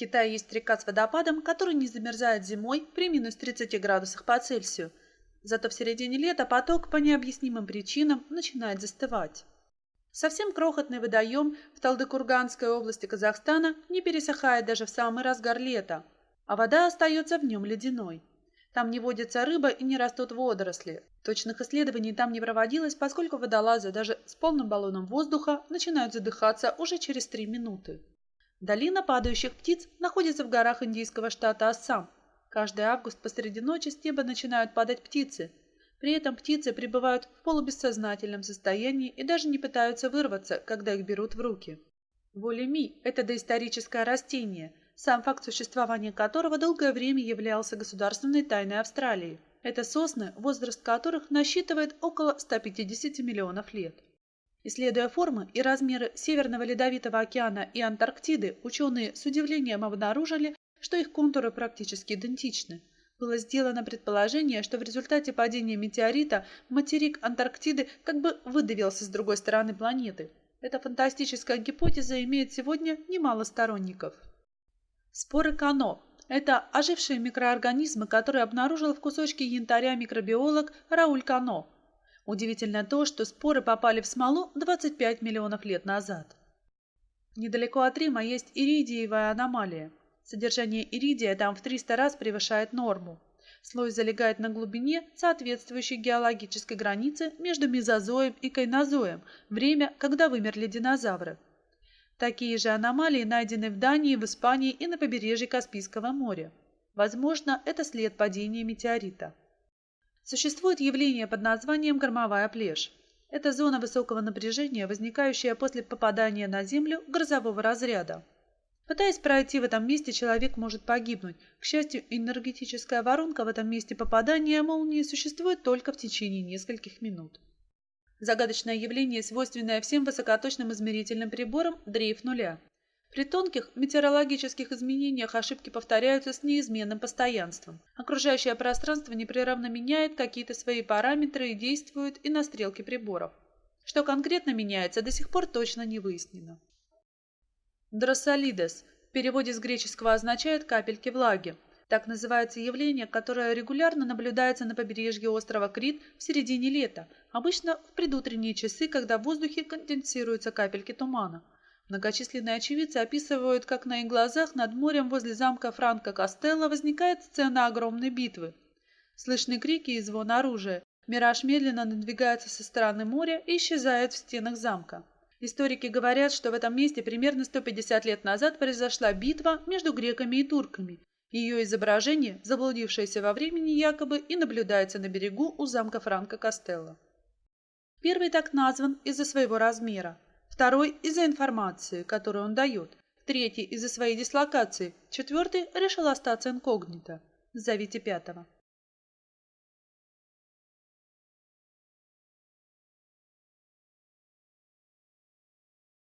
Китае есть река с водопадом, который не замерзает зимой при минус 30 градусах по Цельсию. Зато в середине лета поток по необъяснимым причинам начинает застывать. Совсем крохотный водоем в Талдыкурганской области Казахстана не пересыхает даже в самый разгар лета, а вода остается в нем ледяной. Там не водится рыба и не растут водоросли. Точных исследований там не проводилось, поскольку водолазы даже с полным баллоном воздуха начинают задыхаться уже через три минуты. Долина падающих птиц находится в горах индийского штата Ассам. Каждый август посреди ночи с неба начинают падать птицы. При этом птицы пребывают в полубессознательном состоянии и даже не пытаются вырваться, когда их берут в руки. Волеми – это доисторическое растение – сам факт существования которого долгое время являлся государственной тайной Австралии. Это сосны, возраст которых насчитывает около 150 миллионов лет. Исследуя формы и размеры Северного Ледовитого океана и Антарктиды, ученые с удивлением обнаружили, что их контуры практически идентичны. Было сделано предположение, что в результате падения метеорита материк Антарктиды как бы выдавился с другой стороны планеты. Эта фантастическая гипотеза имеет сегодня немало сторонников. Споры Кано – это ожившие микроорганизмы, которые обнаружил в кусочке янтаря микробиолог Рауль Кано. Удивительно то, что споры попали в смолу 25 миллионов лет назад. Недалеко от Рима есть иридиевая аномалия. Содержание иридия там в 300 раз превышает норму. Слой залегает на глубине, соответствующей геологической границе между мезозоем и кайнозоем, время, когда вымерли динозавры. Такие же аномалии найдены в Дании, в Испании и на побережье Каспийского моря. Возможно, это след падения метеорита. Существует явление под названием громовая плешь. Это зона высокого напряжения, возникающая после попадания на Землю грозового разряда. Пытаясь пройти в этом месте, человек может погибнуть. К счастью, энергетическая воронка в этом месте попадания молнии существует только в течение нескольких минут. Загадочное явление, свойственное всем высокоточным измерительным приборам, дрейф нуля. При тонких метеорологических изменениях ошибки повторяются с неизменным постоянством. Окружающее пространство непрерывно меняет какие-то свои параметры и действует и на стрелки приборов. Что конкретно меняется, до сих пор точно не выяснено. Дроссолидес в переводе с греческого означает «капельки влаги», так называется явление, которое регулярно наблюдается на побережье острова Крит в середине лета, обычно в предутренние часы, когда в воздухе конденсируются капельки тумана. Многочисленные очевидцы описывают, как на их глазах над морем возле замка Франко Костелло возникает сцена огромной битвы. Слышны крики и звон оружия. Мираж медленно надвигается со стороны моря и исчезает в стенах замка. Историки говорят, что в этом месте примерно 150 лет назад произошла битва между греками и турками, ее изображение, заблудившееся во времени якобы, и наблюдается на берегу у замка Франко Костелло. Первый так назван из-за своего размера, второй – из-за информации, которую он дает, третий – из-за своей дислокации, четвертый решил остаться инкогнито. Зовите пятого.